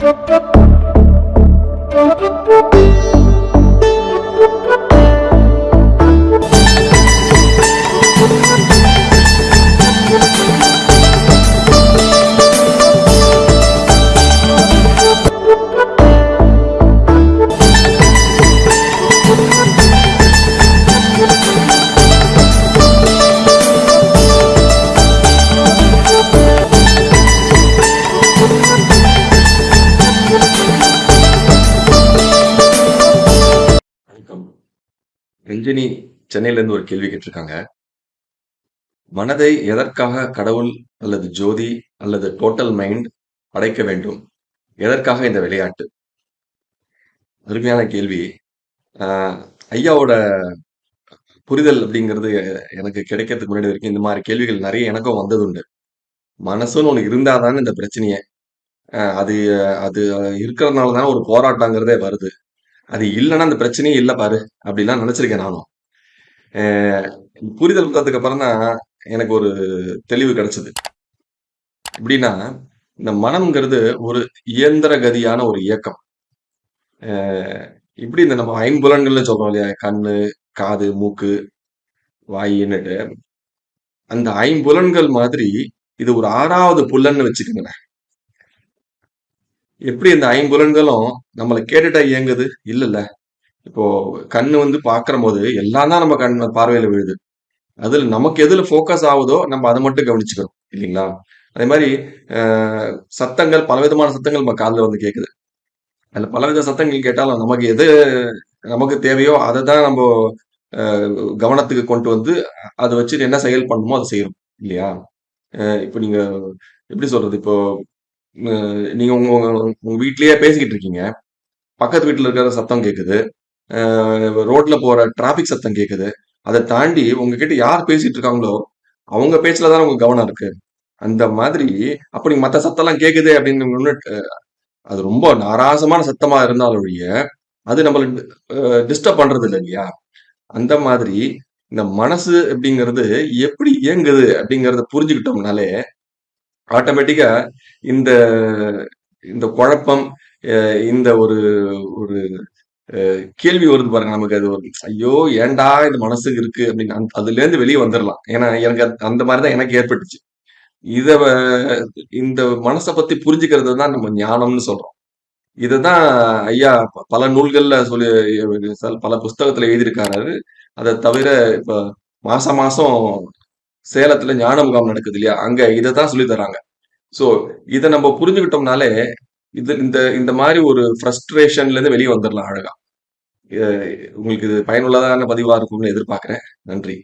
Thank you. Ranjini சென்னையிலேருந்து ஒரு கேள்வி கேட்டிருக்காங்க. மனதை எதற்காக கடவுள் அல்லது ஜோதி அல்லது டோட்டல் மைண்ட் படைக்க வேண்டும்? எதற்காக இந்த விளையாட்டு? அருமையான கேள்வி. ஆஹ் ஐயாவோட புரிதல் அப்படிங்கிறது எனக்கு கிடைக்கிறதுக்கு முன்னாடி வரைக்கும் இந்த மாதிரி கேள்விகள் நிறைய எனக்கும் வந்ததுண்டு. மனசுன்னு ஒன்று இருந்தாதானே இந்த பிரச்சனையை. ஆஹ் அது அது இருக்கிறதுனால தானே ஒரு போராட்டங்கிறதே வருது. அது இல்லைன்னா அந்த பிரச்சனையே இல்லை பாரு அப்படிலாம் நினைச்சிருக்கேன் நானும். புரிதல் வந்ததுக்கு அப்புறம் தான் எனக்கு ஒரு தெளிவு கிடைச்சது. எப்படின்னா இந்த மனம்ங்கிறது ஒரு இயந்திர கதியான ஒரு இயக்கம். இப்படி இந்த நம்ம ஐம்புலன்கள்னு சொல்றோம் இல்லையா கண்ணு காது மூக்கு வாயின்னுட்டு அந்த ஐம்புலன்கள் மாதிரி இது ஒரு ஆறாவது புல்லன்னு வச்சுக்கோங்களேன். எப்படி இந்த ஐம்புலன்களும் நம்மளை கேட்டுட்டா இயங்குது? இல்லைல்ல. இப்போ கண்ணு வந்து பாக்குற போது எல்லாம் தான் நம்ம கண் பார்வையில் விழுது. அதில் நமக்கு எதில் ஃபோக்கஸ் ஆகுதோ நம்ம அதை மட்டும் கவனிச்சுக்கிறோம். இல்லைங்களா? அதே மாதிரி ஆஹ் சத்தங்கள் பலவிதமான சத்தங்கள் நம்ம காதில் வந்து கேட்குது அதுல பலவித சத்தங்கள் கேட்டாலும் நமக்கு எது நமக்கு தேவையோ அதை தான் நம்ம கவனத்துக்கு கொண்டு வந்து அதை வச்சு என்ன செயல் பண்ணணுமோ அதை செய்யறோம். இல்லையா? ஆஹ் இப்போ நீங்க எப்படி சொல்றது? இப்போ நீங்க உங்க உங்க உங்க வீட்லயே பேசிக்கிட்டு இருக்கீங்க. பக்கத்து வீட்டுல இருக்கிற சத்தம் கேக்குது. ரோட்ல போற டிராபிக் சத்தம் கேக்குது. அதை தாண்டி உங்ககிட்ட யார் பேசிட்டு இருக்காங்களோ அவங்க பேச்சுல தான் உங்க கவனம் இருக்கு. அந்த மாதிரி அப்ப நீங்க மத்த சத்தம் எல்லாம் கேக்குது அப்படின்னு அது ரொம்ப நாராசமான சத்தமா இருந்தாலும் ஒழிய அது நம்மளுக்கு டிஸ்டர்ப் பண்றது இல்லை இல்லையா? அந்த மாதிரி இந்த மனசு அப்படிங்கிறது எப்படி இயங்குது அப்படிங்கறத புரிஞ்சுக்கிட்டோம்னாலே ஆட்டோமேட்டிக்கா இந்த இந்த குழப்பம் இந்த ஒரு ஒரு கேள்வி வருது பாருங்க நமக்கு அது ஒரு ஐயோ ஏன்டா இந்த மனசுக்கு இருக்கு அப்படின்னு அதுல இருந்து வெளியே வந்துடலாம் ஏன்னா எனக்கு அது- அந்த மாதிரி தான் எனக்கு ஏற்பட்டுச்சு. இத வ- இந்த மனசை பத்தி புரிஞ்சுக்கிறது தான் நம்ம ஞானம்னு சொல்றோம். இதுதான் ஐயா ப- பல நூல்கள்ல சொல்லி பல புஸ்தகத்துல எழுதியிருக்காரு. அதை தவிர இப்ப மாசம் மாசம் சேலத்துல ஞான முகாம் நடக்குது இல்லையா? அங்க இதை தான் சொல்லி தராங்க. சோ இதை நம்ம புரிஞ்சுக்கிட்டோம்னாலே இது இந்த இந்த மாதிரி ஒரு ஃப்ரஸ்ட்ரேஷன்ல இருந்து வெளியே வந்துடலாம் அழகா. உங்களுக்கு இது பயனுள்ளதான பதிவா இருக்கும்னு எதிர்பார்க்கிறேன். நன்றி.